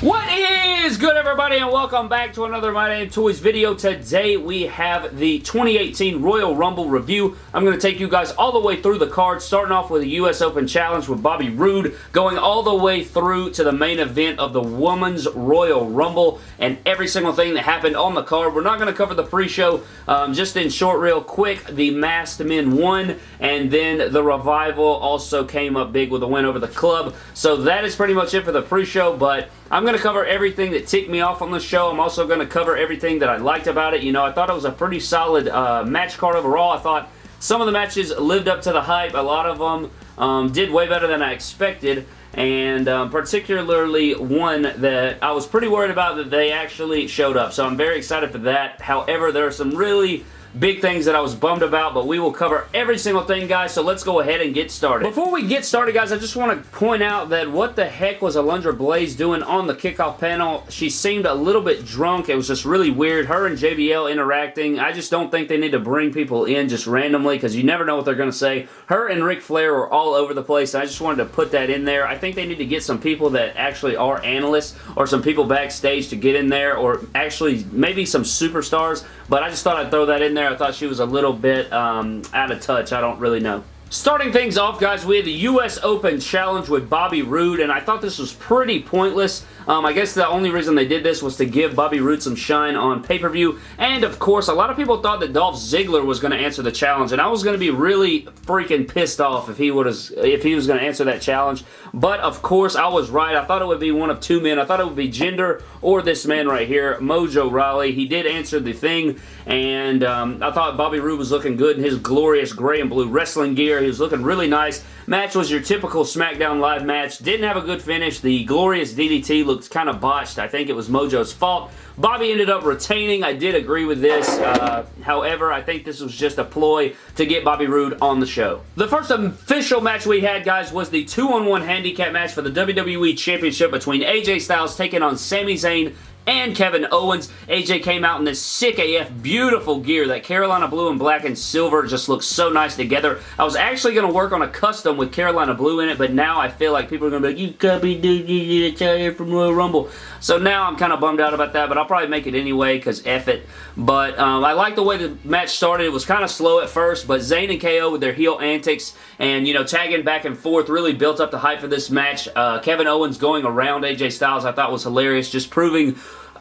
What is good everybody and welcome back to another My Damn Toys video. Today we have the 2018 Royal Rumble review. I'm going to take you guys all the way through the card, starting off with the US Open Challenge with Bobby Roode, going all the way through to the main event of the Women's Royal Rumble and every single thing that happened on the card. We're not going to cover the pre-show, um, just in short real quick, the Masked Men won and then the Revival also came up big with a win over the club. So that is pretty much it for the pre-show, but I'm going to cover everything that ticked me off on the show. I'm also going to cover everything that I liked about it. You know, I thought it was a pretty solid uh, match card overall. I thought some of the matches lived up to the hype. A lot of them um, did way better than I expected and um, particularly one that I was pretty worried about that they actually showed up. So I'm very excited for that. However, there are some really big things that I was bummed about, but we will cover every single thing, guys, so let's go ahead and get started. Before we get started, guys, I just want to point out that what the heck was Alundra Blaze doing on the kickoff panel? She seemed a little bit drunk. It was just really weird. Her and JBL interacting. I just don't think they need to bring people in just randomly because you never know what they're going to say. Her and Ric Flair were all over the place. I just wanted to put that in there. I think they need to get some people that actually are analysts or some people backstage to get in there or actually maybe some superstars, but I just thought I'd throw that in there. I thought she was a little bit um, out of touch. I don't really know. Starting things off, guys, we had the U.S. Open Challenge with Bobby Roode, and I thought this was pretty pointless. Um, I guess the only reason they did this was to give Bobby Roode some shine on pay-per-view. And, of course, a lot of people thought that Dolph Ziggler was going to answer the challenge. And I was going to be really freaking pissed off if he, if he was going to answer that challenge. But, of course, I was right. I thought it would be one of two men. I thought it would be Jinder or this man right here, Mojo Rawley. He did answer the thing. And um, I thought Bobby Roode was looking good in his glorious gray and blue wrestling gear. He was looking really nice. Match was your typical SmackDown Live match. Didn't have a good finish. The glorious DDT looked kind of botched. I think it was Mojo's fault. Bobby ended up retaining. I did agree with this. Uh, however, I think this was just a ploy to get Bobby Roode on the show. The first official match we had, guys, was the 2-on-1 handicap match for the WWE Championship between AJ Styles taking on Sami Zayn and Kevin Owens. AJ came out in this sick AF beautiful gear. That Carolina blue and black and silver just looks so nice together. I was actually going to work on a custom with Carolina blue in it, but now I feel like people are going to be like, you copy dude, you tell you from Royal Rumble. So now I'm kind of bummed out about that, but I'll probably make it anyway because F it. But um, I like the way the match started. It was kind of slow at first, but Zayn and KO with their heel antics and, you know, tagging back and forth really built up the hype for this match. Uh, Kevin Owens going around AJ Styles I thought was hilarious, just proving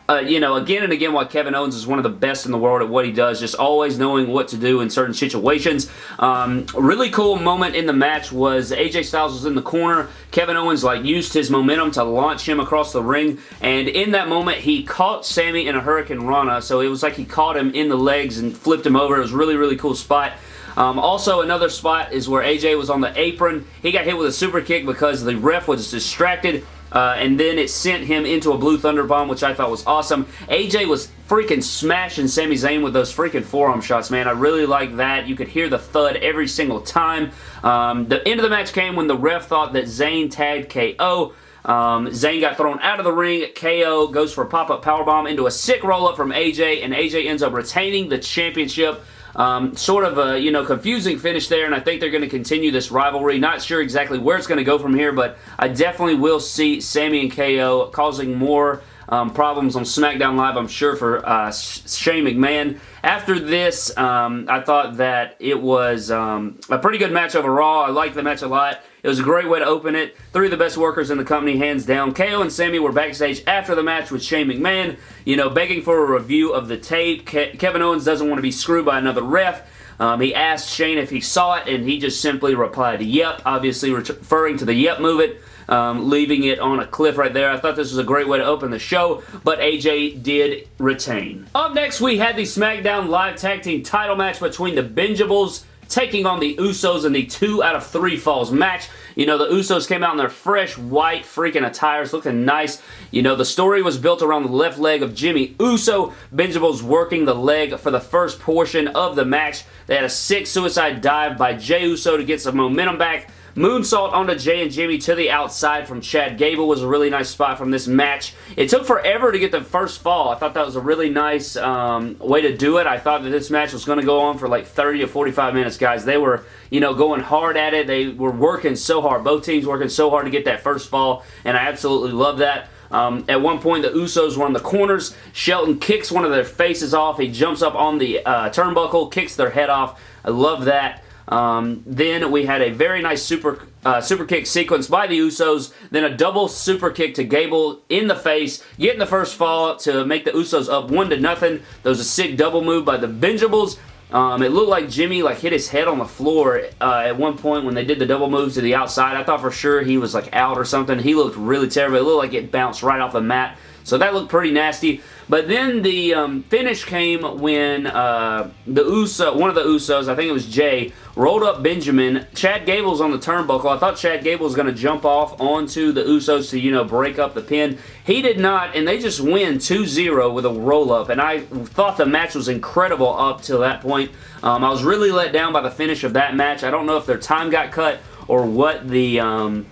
uh, you know, again and again why Kevin Owens is one of the best in the world at what he does, just always knowing what to do in certain situations. Um, really cool moment in the match was AJ Styles was in the corner. Kevin Owens like used his momentum to launch him across the ring, and in that moment he caught Sami in a hurricanrana, so it was like he caught him in the legs and flipped him over. It was really, really cool spot. Um, also, another spot is where AJ was on the apron. He got hit with a super kick because the ref was distracted. Uh, and then it sent him into a Blue Thunder Bomb, which I thought was awesome. AJ was freaking smashing Sami Zayn with those freaking forearm shots, man. I really like that. You could hear the thud every single time. Um, the end of the match came when the ref thought that Zayn tagged KO. Um, Zayn got thrown out of the ring. KO goes for a pop-up powerbomb into a sick roll-up from AJ, and AJ ends up retaining the championship. Um, sort of a, you know, confusing finish there, and I think they're going to continue this rivalry. Not sure exactly where it's going to go from here, but I definitely will see Sami and KO causing more um, problems on SmackDown Live, I'm sure, for uh, Shane McMahon. After this, um, I thought that it was um, a pretty good match overall. I liked the match a lot. It was a great way to open it. Three of the best workers in the company, hands down. KO and Sami were backstage after the match with Shane McMahon, you know, begging for a review of the tape. Ke Kevin Owens doesn't want to be screwed by another ref. Um, he asked Shane if he saw it, and he just simply replied, yep, obviously referring to the yep movement um, leaving it on a cliff right there. I thought this was a great way to open the show, but AJ did retain. Up next, we had the SmackDown Live Tag Team title match between the Benjables taking on the Usos in the two out of three falls match. You know, the Usos came out in their fresh white freaking attires looking nice. You know, the story was built around the left leg of Jimmy Uso. Benjables working the leg for the first portion of the match. They had a sick suicide dive by Jey Uso to get some momentum back. Moonsault onto Jey and Jimmy to the outside from Chad Gable was a really nice spot from this match. It took forever to get the first fall. I thought that was a really nice um, way to do it. I thought that this match was going to go on for like 30 to 45 minutes, guys. They were, you know, going hard at it. They were working so hard. Both teams working so hard to get that first fall, and I absolutely love that. Um, at one point, the Usos were on the corners. Shelton kicks one of their faces off. He jumps up on the uh, turnbuckle, kicks their head off. I love that. Um, then we had a very nice super uh, super kick sequence by the Usos, then a double super kick to Gable in the face, getting the first fall to make the Usos up one to nothing. There was a sick double move by the Benjables. Um, it looked like Jimmy like hit his head on the floor uh, at one point when they did the double moves to the outside. I thought for sure he was like out or something. He looked really terrible. It looked like it bounced right off the mat. So that looked pretty nasty. But then the um, finish came when uh, the Uso, one of the Usos, I think it was Jey, rolled up Benjamin. Chad Gable's on the turnbuckle. I thought Chad Gable was going to jump off onto the Usos to, you know, break up the pin. He did not, and they just win 2-0 with a roll-up. And I thought the match was incredible up till that point. Um, I was really let down by the finish of that match. I don't know if their time got cut or what the... Um,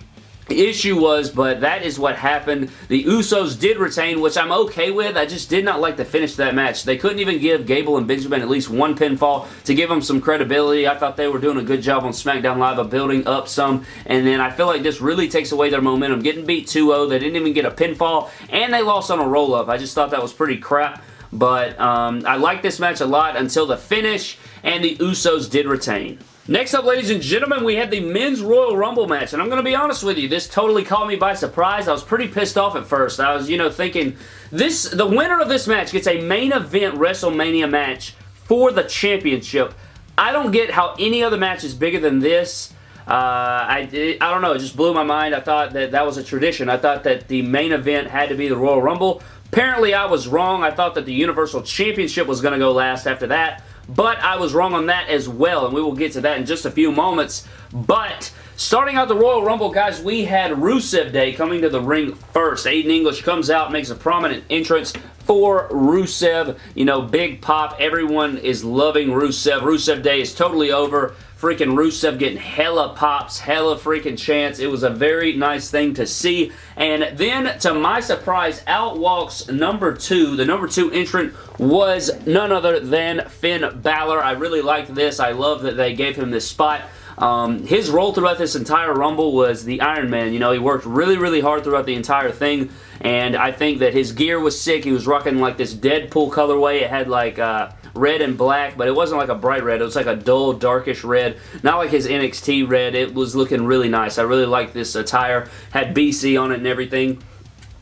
issue was, but that is what happened. The Usos did retain, which I'm okay with. I just did not like the finish that match. They couldn't even give Gable and Benjamin at least one pinfall to give them some credibility. I thought they were doing a good job on SmackDown Live of building up some, and then I feel like this really takes away their momentum. Getting beat 2-0, they didn't even get a pinfall, and they lost on a roll-up. I just thought that was pretty crap, but um, I like this match a lot until the finish, and the Usos did retain. Next up, ladies and gentlemen, we had the Men's Royal Rumble match, and I'm going to be honest with you, this totally caught me by surprise. I was pretty pissed off at first. I was, you know, thinking, this the winner of this match gets a main event WrestleMania match for the championship. I don't get how any other match is bigger than this. Uh, I, I don't know, it just blew my mind. I thought that that was a tradition. I thought that the main event had to be the Royal Rumble. Apparently, I was wrong. I thought that the Universal Championship was going to go last after that but I was wrong on that as well, and we will get to that in just a few moments. But starting out the Royal Rumble, guys, we had Rusev Day coming to the ring first. Aiden English comes out, makes a prominent entrance for Rusev. You know, big pop. Everyone is loving Rusev. Rusev Day is totally over freaking Rusev getting hella pops, hella freaking chance. It was a very nice thing to see. And then, to my surprise, out walks number two. The number two entrant was none other than Finn Balor. I really liked this. I love that they gave him this spot. Um, his role throughout this entire Rumble was the Iron Man. You know, he worked really, really hard throughout the entire thing, and I think that his gear was sick. He was rocking like this Deadpool colorway. It had like... Uh, red and black, but it wasn't like a bright red. It was like a dull, darkish red. Not like his NXT red. It was looking really nice. I really liked this attire. Had BC on it and everything.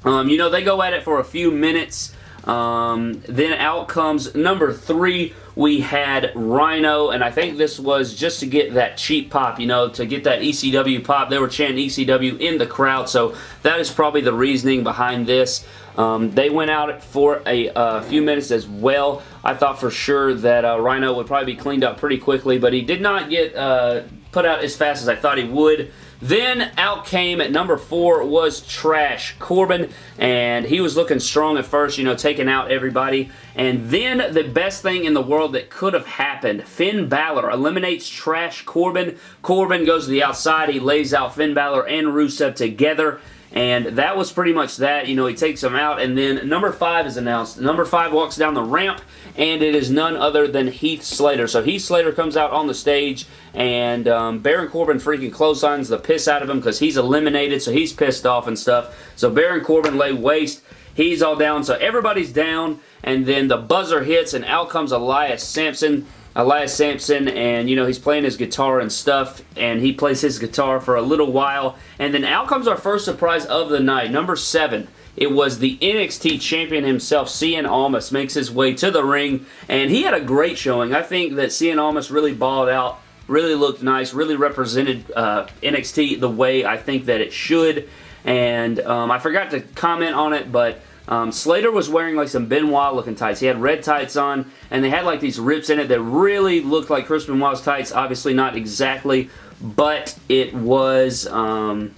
Um, you know, they go at it for a few minutes. Um, then out comes number three. We had Rhino, and I think this was just to get that cheap pop, you know, to get that ECW pop. They were chanting ECW in the crowd, so that is probably the reasoning behind this. Um, they went out for a uh, few minutes as well. I thought for sure that uh, Rhino would probably be cleaned up pretty quickly, but he did not get uh, put out as fast as I thought he would. Then out came at number four was Trash Corbin, and he was looking strong at first, you know, taking out everybody. And then the best thing in the world that could have happened, Finn Balor eliminates Trash Corbin. Corbin goes to the outside, he lays out Finn Balor and Rusev together. And that was pretty much that. You know, he takes him out. And then number five is announced. Number five walks down the ramp. And it is none other than Heath Slater. So Heath Slater comes out on the stage. And um, Baron Corbin freaking clotheslines the piss out of him because he's eliminated. So he's pissed off and stuff. So Baron Corbin lay waste. He's all down. So everybody's down. And then the buzzer hits. And out comes Elias Samson. Elias Samson and you know, he's playing his guitar and stuff, and he plays his guitar for a little while, and then out comes our first surprise of the night, number seven. It was the NXT champion himself, Cien Almas, makes his way to the ring, and he had a great showing. I think that Cien Almas really balled out, really looked nice, really represented uh, NXT the way I think that it should, and um, I forgot to comment on it, but um, Slater was wearing like some Benoit looking tights. He had red tights on and they had like these rips in it that really looked like Chris Benoit's tights. Obviously not exactly, but it was... Um,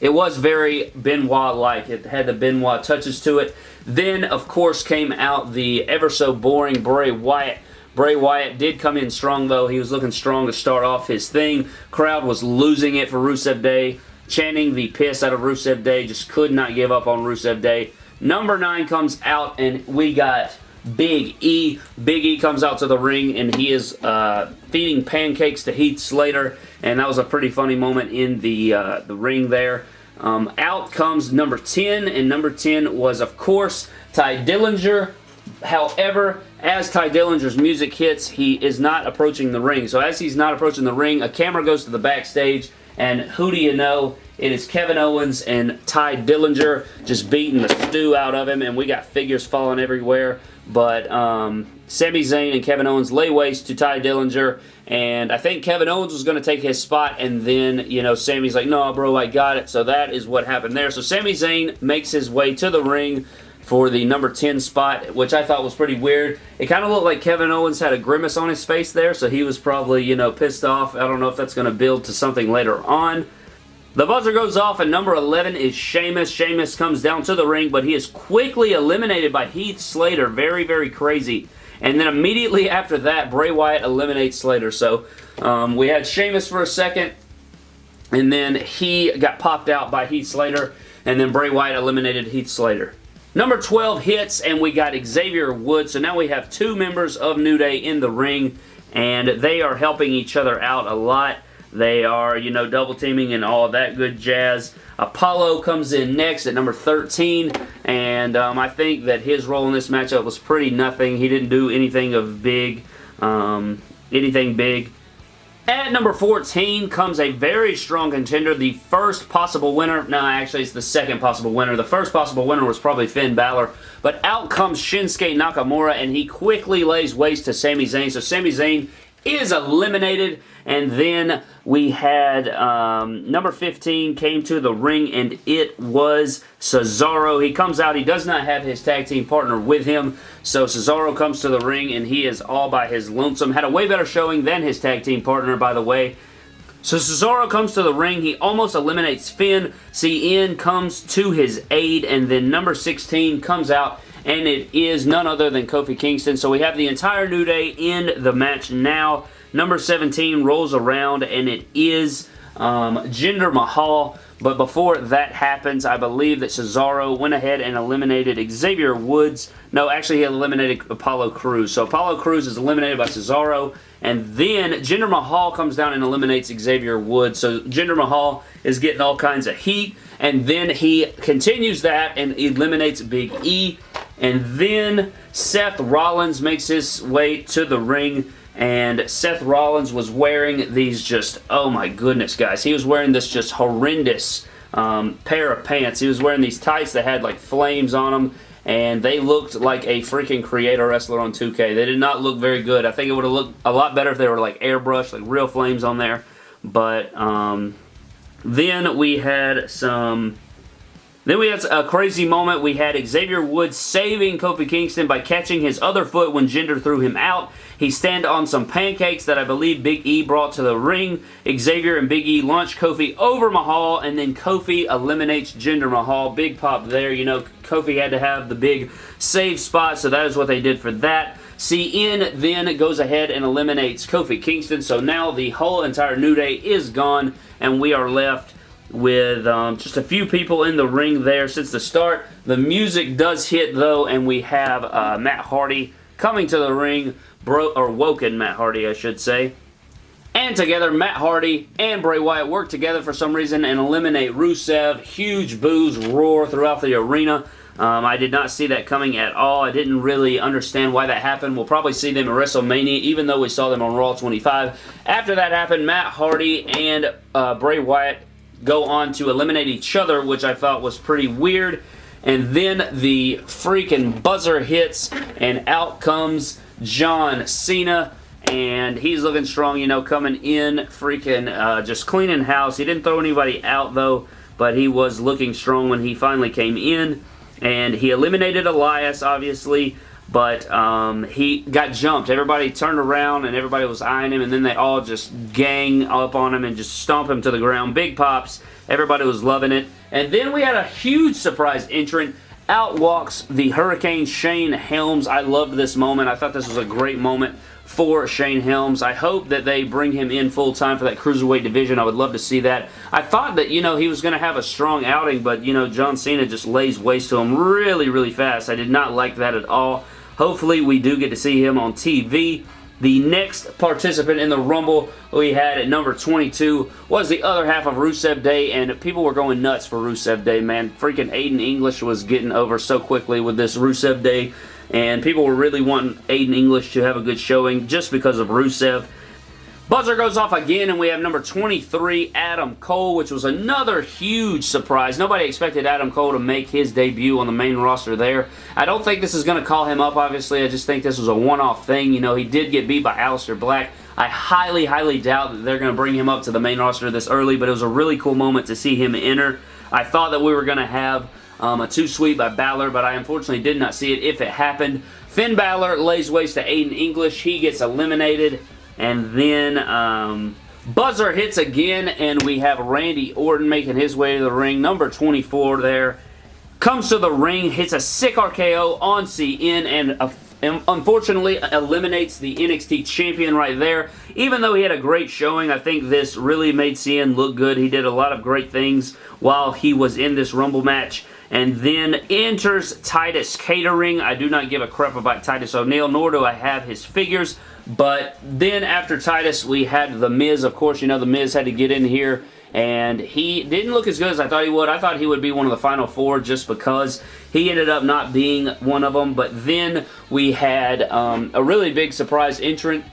it was very Benoit-like. It had the Benoit touches to it. Then, of course, came out the ever so boring Bray Wyatt. Bray Wyatt did come in strong, though. He was looking strong to start off his thing. Crowd was losing it for Rusev Day. Chanting the piss out of Rusev Day. Just could not give up on Rusev Day. Number 9 comes out and we got Big E. Big E comes out to the ring and he is uh, feeding pancakes to Heath Slater and that was a pretty funny moment in the, uh, the ring there. Um, out comes number 10, and number 10 was, of course, Tye Dillinger. However, as Tye Dillinger's music hits, he is not approaching the ring. So as he's not approaching the ring, a camera goes to the backstage, and who do you know? It is Kevin Owens and Tye Dillinger just beating the stew out of him, and we got figures falling everywhere. But um, Sami Zayn and Kevin Owens lay waste to Tye Dillinger, and I think Kevin Owens was going to take his spot, and then, you know, Sami's like, no, bro, I got it. So that is what happened there. So Sami Zayn makes his way to the ring for the number 10 spot, which I thought was pretty weird. It kind of looked like Kevin Owens had a grimace on his face there, so he was probably, you know, pissed off. I don't know if that's going to build to something later on. The buzzer goes off and number 11 is Sheamus. Sheamus comes down to the ring, but he is quickly eliminated by Heath Slater. Very, very crazy. And then immediately after that, Bray Wyatt eliminates Slater. So um, we had Sheamus for a second, and then he got popped out by Heath Slater, and then Bray Wyatt eliminated Heath Slater. Number 12 hits, and we got Xavier Woods. So now we have two members of New Day in the ring, and they are helping each other out a lot. They are, you know, double teaming and all that good jazz. Apollo comes in next at number 13, and um, I think that his role in this matchup was pretty nothing. He didn't do anything of big, um, anything big. At number 14 comes a very strong contender, the first possible winner. No, actually, it's the second possible winner. The first possible winner was probably Finn Balor, but out comes Shinsuke Nakamura, and he quickly lays waste to Sami Zayn. So Sami Zayn is eliminated. And then we had um, number 15 came to the ring and it was Cesaro. He comes out. He does not have his tag team partner with him. So Cesaro comes to the ring and he is all by his lonesome. Had a way better showing than his tag team partner, by the way. So Cesaro comes to the ring. He almost eliminates Finn. Cien comes to his aid. And then number 16 comes out and it is none other than Kofi Kingston. So we have the entire New Day in the match now. Number 17 rolls around, and it is um, Jinder Mahal. But before that happens, I believe that Cesaro went ahead and eliminated Xavier Woods. No, actually he eliminated Apollo Crews. So Apollo Crews is eliminated by Cesaro. And then Jinder Mahal comes down and eliminates Xavier Woods. So Jinder Mahal is getting all kinds of heat. And then he continues that and eliminates Big E. And then Seth Rollins makes his way to the ring and Seth Rollins was wearing these just, oh my goodness guys, he was wearing this just horrendous um, pair of pants. He was wearing these tights that had like flames on them and they looked like a freaking creator wrestler on 2K. They did not look very good. I think it would have looked a lot better if they were like airbrushed, like real flames on there. But um, then we had some then we had a crazy moment. We had Xavier Woods saving Kofi Kingston by catching his other foot when Jinder threw him out. He stand on some pancakes that I believe Big E brought to the ring. Xavier and Big E launch Kofi over Mahal, and then Kofi eliminates Jinder Mahal. Big pop there. You know, Kofi had to have the big save spot, so that is what they did for that. Cien then goes ahead and eliminates Kofi Kingston, so now the whole entire New Day is gone, and we are left with um, just a few people in the ring there since the start. The music does hit though and we have uh, Matt Hardy coming to the ring, bro or Woken Matt Hardy I should say. And together, Matt Hardy and Bray Wyatt work together for some reason and eliminate Rusev. Huge boos roar throughout the arena. Um, I did not see that coming at all. I didn't really understand why that happened. We'll probably see them at WrestleMania, even though we saw them on Raw 25. After that happened, Matt Hardy and uh, Bray Wyatt go on to eliminate each other, which I thought was pretty weird. And then the freaking buzzer hits, and out comes John Cena. And he's looking strong, you know, coming in, freaking uh, just cleaning house. He didn't throw anybody out, though, but he was looking strong when he finally came in. And he eliminated Elias, obviously but um, he got jumped. Everybody turned around and everybody was eyeing him, and then they all just gang up on him and just stomp him to the ground. Big pops. Everybody was loving it. And then we had a huge surprise entrant. Out walks the Hurricane Shane Helms. I loved this moment. I thought this was a great moment for Shane Helms. I hope that they bring him in full time for that Cruiserweight division. I would love to see that. I thought that, you know, he was going to have a strong outing, but, you know, John Cena just lays waste to him really, really fast. I did not like that at all. Hopefully we do get to see him on TV. The next participant in the Rumble we had at number 22 was the other half of Rusev Day, and people were going nuts for Rusev Day, man. Freaking Aiden English was getting over so quickly with this Rusev Day, and people were really wanting Aiden English to have a good showing just because of Rusev. Buzzer goes off again, and we have number 23, Adam Cole, which was another huge surprise. Nobody expected Adam Cole to make his debut on the main roster there. I don't think this is going to call him up, obviously. I just think this was a one-off thing. You know, he did get beat by Aleister Black. I highly, highly doubt that they're going to bring him up to the main roster this early, but it was a really cool moment to see him enter. I thought that we were going to have um, a two sweep by Balor, but I unfortunately did not see it if it happened. Finn Balor lays waste to Aiden English. He gets eliminated. And then um, buzzer hits again, and we have Randy Orton making his way to the ring. Number 24 there. Comes to the ring, hits a sick RKO on Cien, and uh, unfortunately eliminates the NXT champion right there. Even though he had a great showing, I think this really made Cien look good. He did a lot of great things while he was in this Rumble match. And then enters Titus Catering. I do not give a crap about Titus O'Neil, nor do I have his figures. But then after Titus, we had The Miz. Of course, you know The Miz had to get in here and he didn't look as good as I thought he would. I thought he would be one of the final four just because he ended up not being one of them. But then we had um, a really big surprise entrant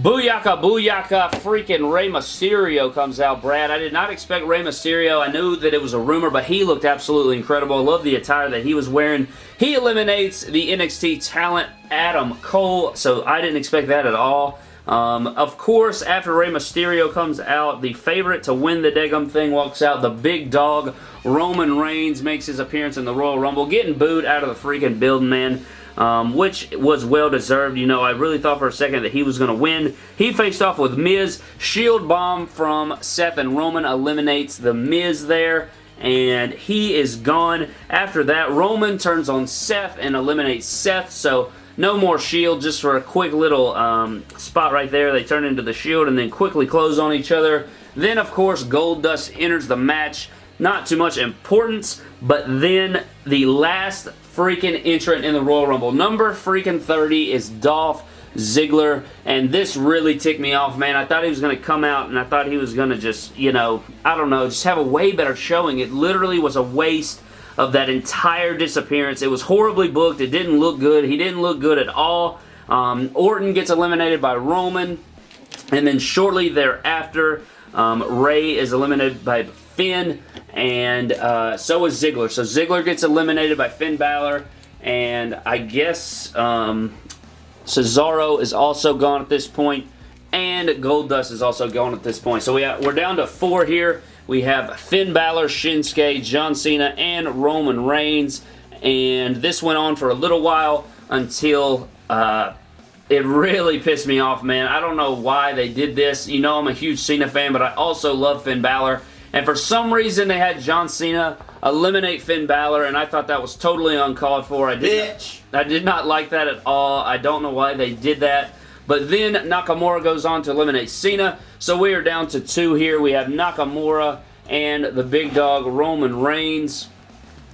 Booyaka, booyaka, freaking Rey Mysterio comes out, Brad. I did not expect Rey Mysterio. I knew that it was a rumor, but he looked absolutely incredible. I love the attire that he was wearing. He eliminates the NXT talent, Adam Cole, so I didn't expect that at all. Um, of course, after Rey Mysterio comes out, the favorite to win the Degum thing walks out. The big dog, Roman Reigns, makes his appearance in the Royal Rumble, getting booed out of the freaking building, man um, which was well-deserved. You know, I really thought for a second that he was going to win. He faced off with Miz. Shield Bomb from Seth and Roman eliminates the Miz there and he is gone. After that, Roman turns on Seth and eliminates Seth, so no more Shield, just for a quick little um, spot right there. They turn into the Shield and then quickly close on each other. Then, of course, Goldust enters the match. Not too much importance, but then the last freaking entrant in the Royal Rumble. Number freaking 30 is Dolph Ziggler, and this really ticked me off, man. I thought he was going to come out, and I thought he was going to just, you know, I don't know, just have a way better showing. It literally was a waste of that entire disappearance. It was horribly booked. It didn't look good. He didn't look good at all. Um, Orton gets eliminated by Roman, and then shortly thereafter, um, Rey is eliminated by Finn, and uh, so is Ziggler. So Ziggler gets eliminated by Finn Balor, and I guess um, Cesaro is also gone at this point, and Goldust is also gone at this point. So we have, we're down to four here. We have Finn Balor, Shinsuke, John Cena, and Roman Reigns, and this went on for a little while until... Uh, it really pissed me off, man. I don't know why they did this. You know I'm a huge Cena fan, but I also love Finn Balor. And for some reason, they had John Cena eliminate Finn Balor, and I thought that was totally uncalled for. I did, Bitch. Not, I did not like that at all. I don't know why they did that. But then Nakamura goes on to eliminate Cena. So we are down to two here. We have Nakamura and the big dog Roman Reigns.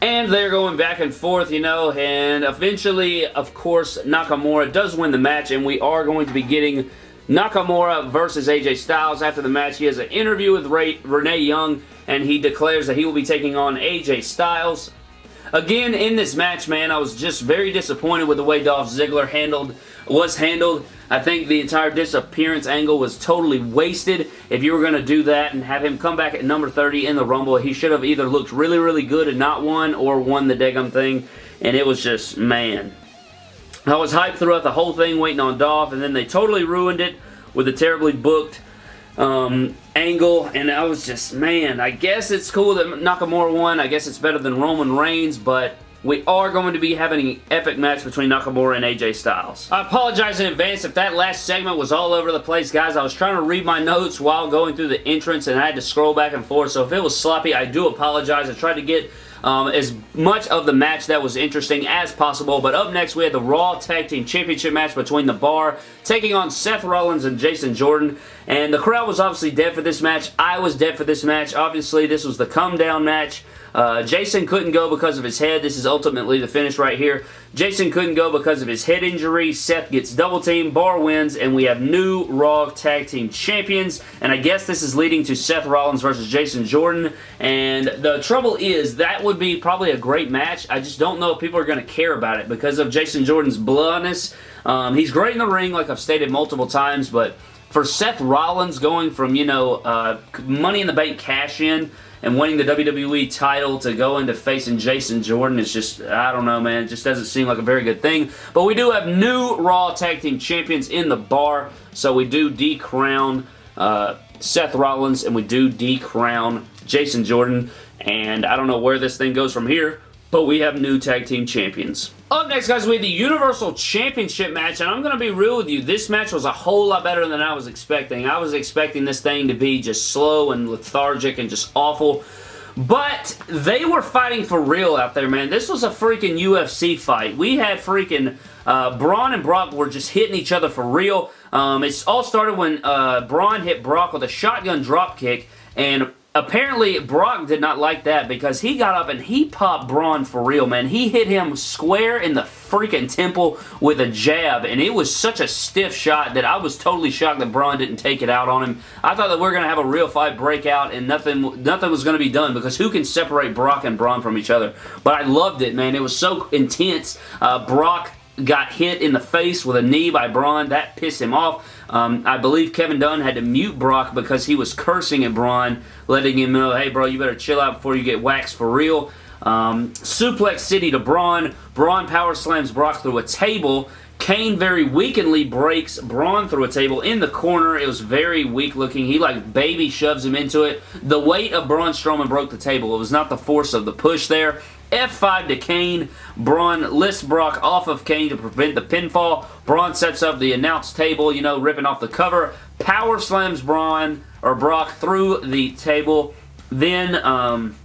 And they're going back and forth, you know, and eventually, of course, Nakamura does win the match, and we are going to be getting Nakamura versus AJ Styles. After the match, he has an interview with Ray, Renee Young, and he declares that he will be taking on AJ Styles. Again, in this match, man, I was just very disappointed with the way Dolph Ziggler handled was handled. I think the entire disappearance angle was totally wasted. If you were going to do that and have him come back at number 30 in the Rumble, he should have either looked really, really good and not won or won the Degum thing. And it was just, man, I was hyped throughout the whole thing waiting on Dolph, and then they totally ruined it with a terribly booked um, angle, and I was just, man, I guess it's cool that Nakamura won. I guess it's better than Roman Reigns, but we are going to be having an epic match between Nakamura and AJ Styles. I apologize in advance if that last segment was all over the place, guys. I was trying to read my notes while going through the entrance, and I had to scroll back and forth, so if it was sloppy, I do apologize. I tried to get um, as much of the match that was interesting as possible. But up next, we had the Raw Tag Team Championship match between The Bar taking on Seth Rollins and Jason Jordan. And the crowd was obviously dead for this match. I was dead for this match. Obviously, this was the come down match. Uh, Jason couldn't go because of his head. This is ultimately the finish right here. Jason couldn't go because of his head injury. Seth gets double team. Bar wins, and we have new Raw Tag Team Champions. And I guess this is leading to Seth Rollins versus Jason Jordan. And the trouble is, that would be probably a great match. I just don't know if people are going to care about it because of Jason Jordan's bloodness. Um, he's great in the ring, like I've stated multiple times, but for Seth Rollins going from, you know, uh, Money in the Bank cash-in and winning the WWE title to go into facing Jason Jordan is just, I don't know, man. It just doesn't seem like a very good thing. But we do have new Raw Tag Team Champions in the bar, so we do decrown uh, Seth Rollins and we do decrown Jason Jordan. And I don't know where this thing goes from here, but we have new tag team champions. Up next, guys, we have the Universal Championship match, and I'm going to be real with you. This match was a whole lot better than I was expecting. I was expecting this thing to be just slow and lethargic and just awful. But they were fighting for real out there, man. This was a freaking UFC fight. We had freaking uh, Braun and Brock were just hitting each other for real. Um, it all started when uh, Braun hit Brock with a shotgun drop kick, and Apparently, Brock did not like that because he got up and he popped Braun for real, man. He hit him square in the freaking temple with a jab, and it was such a stiff shot that I was totally shocked that Braun didn't take it out on him. I thought that we are going to have a real fight break out and nothing, nothing was going to be done because who can separate Brock and Braun from each other? But I loved it, man. It was so intense. Uh, Brock got hit in the face with a knee by Braun. That pissed him off. Um, I believe Kevin Dunn had to mute Brock because he was cursing at Braun, letting him know, hey, bro, you better chill out before you get waxed for real. Um, suplex City to Braun. Braun power slams Brock through a table. Kane very weakly breaks Braun through a table in the corner. It was very weak looking. He like baby shoves him into it. The weight of Braun Strowman broke the table. It was not the force of the push there. F5 to Kane. Braun lifts Brock off of Kane to prevent the pinfall. Braun sets up the announce table, you know, ripping off the cover. Power slams Braun, or Brock, through the table. Then, um,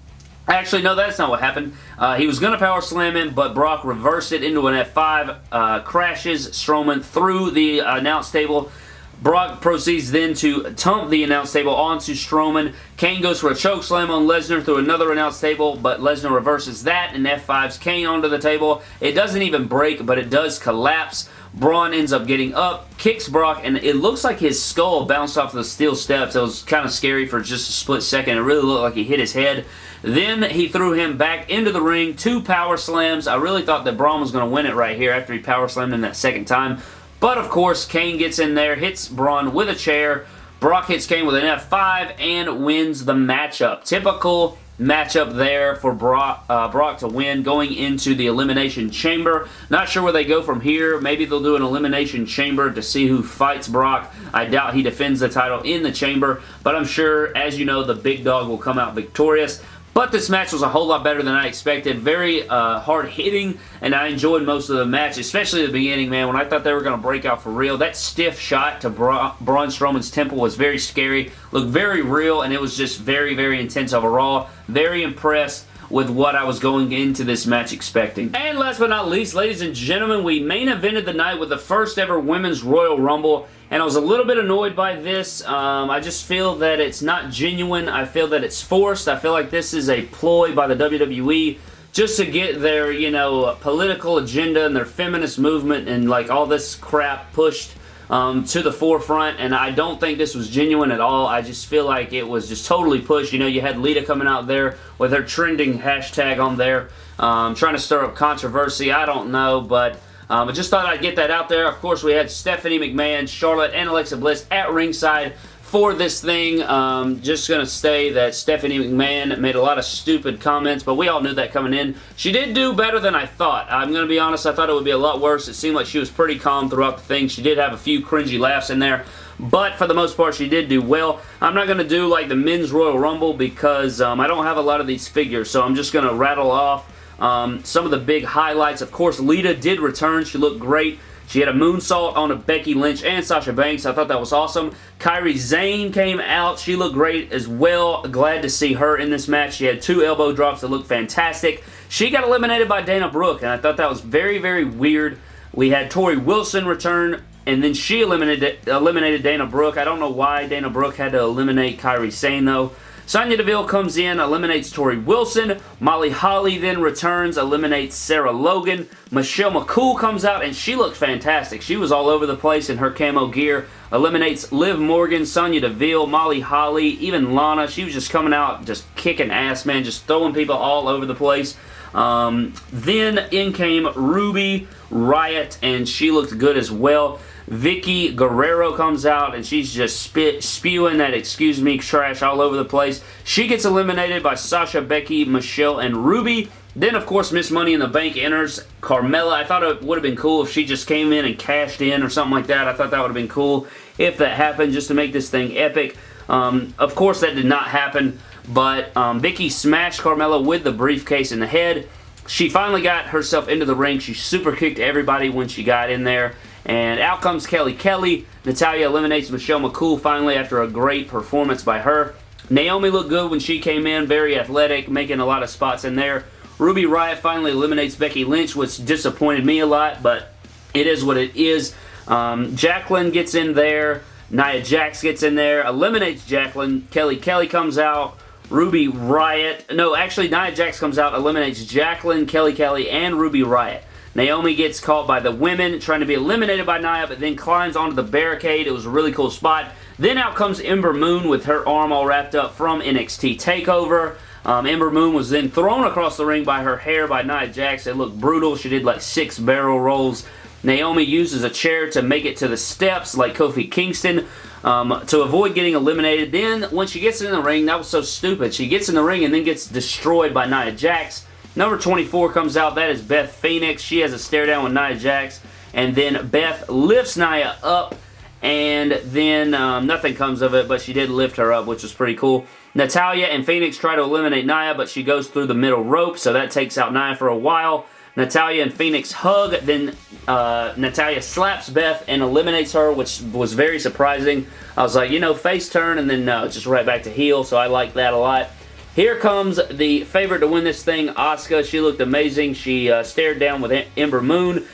actually, no, that's not what happened. Uh, he was going to power slam him, but Brock reversed it into an F5, uh, crashes Strowman through the announce table. Brock proceeds then to tump the announce table onto Strowman. Kane goes for a choke slam on Lesnar through another announce table, but Lesnar reverses that and F5s Kane onto the table. It doesn't even break, but it does collapse. Braun ends up getting up, kicks Brock, and it looks like his skull bounced off the steel steps. It was kind of scary for just a split second. It really looked like he hit his head. Then he threw him back into the ring, two power slams. I really thought that Braun was going to win it right here after he power slammed him that second time. But of course, Kane gets in there, hits Braun with a chair. Brock hits Kane with an F5 and wins the matchup. Typical matchup there for Brock, uh, Brock to win going into the Elimination Chamber. Not sure where they go from here. Maybe they'll do an Elimination Chamber to see who fights Brock. I doubt he defends the title in the Chamber, but I'm sure, as you know, the big dog will come out victorious. But this match was a whole lot better than I expected. Very uh, hard hitting, and I enjoyed most of the match, especially the beginning, man, when I thought they were going to break out for real. That stiff shot to Bra Braun Strowman's temple was very scary, looked very real, and it was just very, very intense overall. Very impressed with what I was going into this match expecting. And last but not least, ladies and gentlemen, we main evented the night with the first ever Women's Royal Rumble, and I was a little bit annoyed by this. Um, I just feel that it's not genuine. I feel that it's forced. I feel like this is a ploy by the WWE just to get their, you know, political agenda and their feminist movement and like all this crap pushed um, to the forefront, and I don't think this was genuine at all. I just feel like it was just totally pushed. You know, you had Lita coming out there with her trending hashtag on there, um, trying to stir up controversy. I don't know, but... Um, I just thought I'd get that out there. Of course, we had Stephanie McMahon, Charlotte, and Alexa Bliss at ringside for this thing. Um, just going to say that Stephanie McMahon made a lot of stupid comments, but we all knew that coming in. She did do better than I thought. I'm going to be honest, I thought it would be a lot worse. It seemed like she was pretty calm throughout the thing. She did have a few cringy laughs in there, but for the most part, she did do well. I'm not going to do like the Men's Royal Rumble because um, I don't have a lot of these figures, so I'm just going to rattle off um, some of the big highlights. Of course, Lita did return. She looked great. She had a moonsault on a Becky Lynch and Sasha Banks. I thought that was awesome. Kairi Sane came out. She looked great as well. Glad to see her in this match. She had two elbow drops that looked fantastic. She got eliminated by Dana Brooke, and I thought that was very, very weird. We had Torrie Wilson return, and then she eliminated eliminated Dana Brooke. I don't know why Dana Brooke had to eliminate Kairi Sane, though. Sonya Deville comes in, eliminates Torrie Wilson. Molly Holly then returns, eliminates Sarah Logan. Michelle McCool comes out, and she looked fantastic. She was all over the place in her camo gear. Eliminates Liv Morgan, Sonya Deville, Molly Holly, even Lana. She was just coming out, just kicking ass, man, just throwing people all over the place. Um, then in came Ruby Riott, and she looked good as well. Vickie Guerrero comes out and she's just spit, spewing that excuse me trash all over the place. She gets eliminated by Sasha, Becky, Michelle, and Ruby. Then, of course, Miss Money in the Bank enters Carmella. I thought it would have been cool if she just came in and cashed in or something like that. I thought that would have been cool if that happened just to make this thing epic. Um, of course, that did not happen, but um, Vickie smashed Carmella with the briefcase in the head. She finally got herself into the ring. She super kicked everybody when she got in there. And out comes Kelly Kelly. Natalya eliminates Michelle McCool finally after a great performance by her. Naomi looked good when she came in, very athletic, making a lot of spots in there. Ruby Riott finally eliminates Becky Lynch, which disappointed me a lot, but it is what it is. Um, Jacqueline gets in there. Nia Jax gets in there, eliminates Jacqueline. Kelly Kelly comes out. Ruby Riott. No, actually, Nia Jax comes out, eliminates Jacqueline, Kelly Kelly, and Ruby Riott. Naomi gets caught by the women, trying to be eliminated by Nia, but then climbs onto the barricade. It was a really cool spot. Then out comes Ember Moon with her arm all wrapped up from NXT TakeOver. Um, Ember Moon was then thrown across the ring by her hair by Nia Jax. It looked brutal. She did like six barrel rolls. Naomi uses a chair to make it to the steps like Kofi Kingston um, to avoid getting eliminated. Then when she gets in the ring, that was so stupid. She gets in the ring and then gets destroyed by Nia Jax. Number 24 comes out. That is Beth Phoenix. She has a stare down with Nia Jax. And then Beth lifts Nia up. And then um, nothing comes of it, but she did lift her up, which was pretty cool. Natalya and Phoenix try to eliminate Nia, but she goes through the middle rope, so that takes out Nia for a while. Natalya and Phoenix hug, then uh, Natalya slaps Beth and eliminates her, which was very surprising. I was like, you know, face turn, and then uh, just right back to heel, so I like that a lot. Here comes the favorite to win this thing, Asuka. She looked amazing. She uh, stared down with Ember Moon.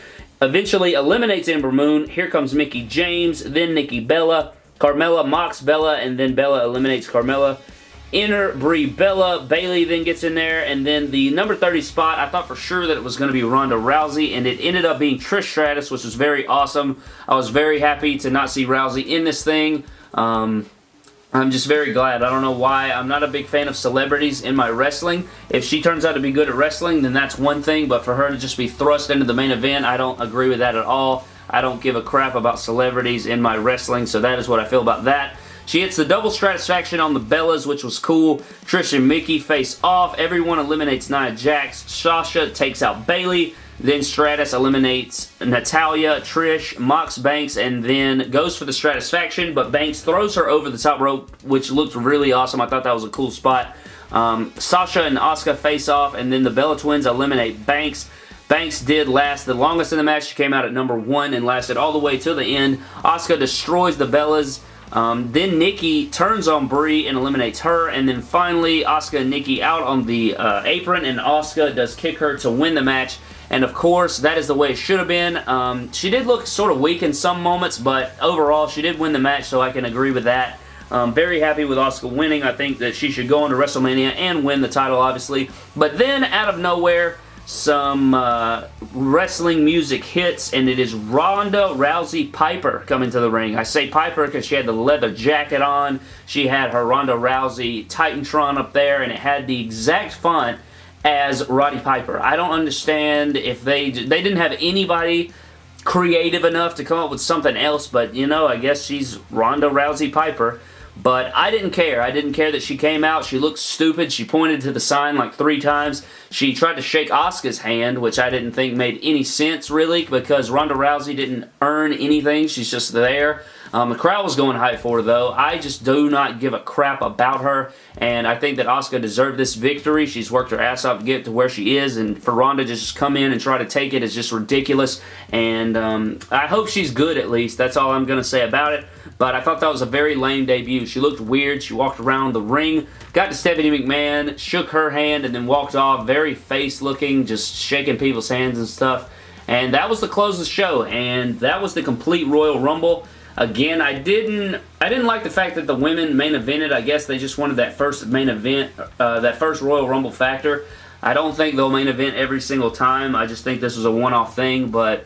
Eventually eliminates Ember Moon. Here comes Mickie James, then Nikki Bella. Carmella mocks Bella, and then Bella eliminates Carmella. Enter Brie Bella. Bayley then gets in there, and then the number 30 spot, I thought for sure that it was going to be Ronda Rousey, and it ended up being Trish Stratus, which was very awesome. I was very happy to not see Rousey in this thing. Um, I'm just very glad. I don't know why. I'm not a big fan of celebrities in my wrestling. If she turns out to be good at wrestling, then that's one thing, but for her to just be thrust into the main event, I don't agree with that at all. I don't give a crap about celebrities in my wrestling, so that is what I feel about that. She hits the double stratusfaction on the Bellas, which was cool. Trish and Mickie face off. Everyone eliminates Nia Jax. Sasha takes out Bayley. Then Stratus eliminates Natalya, Trish, mocks Banks, and then goes for the Stratusfaction, but Banks throws her over the top rope, which looked really awesome. I thought that was a cool spot. Um, Sasha and Asuka face off, and then the Bella Twins eliminate Banks. Banks did last the longest in the match. She came out at number one and lasted all the way to the end. Asuka destroys the Bellas. Um, then Nikki turns on Brie and eliminates her. And then finally, Asuka and Nikki out on the uh, apron. And Asuka does kick her to win the match. And of course, that is the way it should have been. Um, she did look sort of weak in some moments, but overall, she did win the match, so I can agree with that. Um, very happy with Asuka winning. I think that she should go into WrestleMania and win the title, obviously. But then, out of nowhere, some uh, wrestling music hits, and it is Ronda Rousey Piper coming to the ring. I say Piper because she had the leather jacket on. She had her Ronda Rousey Titantron up there, and it had the exact font as Roddy Piper. I don't understand if they they didn't have anybody creative enough to come up with something else, but you know, I guess she's Ronda Rousey Piper. But I didn't care. I didn't care that she came out. She looked stupid. She pointed to the sign like three times. She tried to shake Asuka's hand, which I didn't think made any sense, really, because Ronda Rousey didn't earn anything. She's just there. Um, the crowd was going high for her, though. I just do not give a crap about her, and I think that Asuka deserved this victory. She's worked her ass off to get to where she is, and for Ronda to just come in and try to take it is just ridiculous, and um, I hope she's good at least. That's all I'm going to say about it, but I thought that was a very lame debut. She looked weird. She walked around the ring, got to Stephanie McMahon, shook her hand, and then walked off, very face-looking, just shaking people's hands and stuff. And that was the close of the show, and that was the complete Royal Rumble. Again, I didn't I didn't like the fact that the women main evented. I guess they just wanted that first main event, uh, that first Royal Rumble factor. I don't think they'll main event every single time. I just think this was a one-off thing, but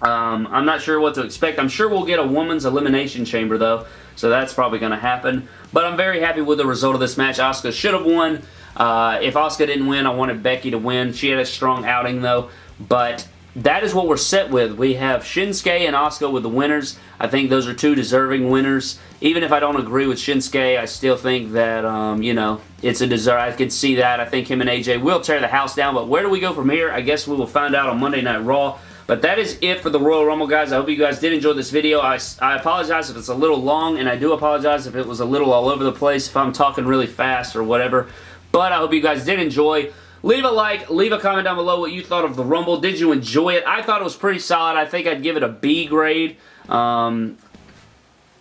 um, I'm not sure what to expect. I'm sure we'll get a woman's elimination chamber, though, so that's probably going to happen. But I'm very happy with the result of this match. Asuka should have won. Uh, if Asuka didn't win, I wanted Becky to win. She had a strong outing, though, but that is what we're set with. We have Shinsuke and Asuka with the winners. I think those are two deserving winners. Even if I don't agree with Shinsuke, I still think that, um, you know, it's a deserve. I can see that. I think him and AJ will tear the house down, but where do we go from here? I guess we will find out on Monday Night Raw. But that is it for the Royal Rumble, guys. I hope you guys did enjoy this video. I, I apologize if it's a little long, and I do apologize if it was a little all over the place, if I'm talking really fast or whatever. But I hope you guys did enjoy. Leave a like, leave a comment down below what you thought of the Rumble. Did you enjoy it? I thought it was pretty solid. I think I'd give it a B grade. Um,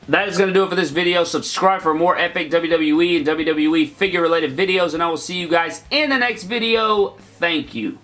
that is going to do it for this video. Subscribe for more epic WWE and WWE figure related videos, and I will see you guys in the next video. Thank you.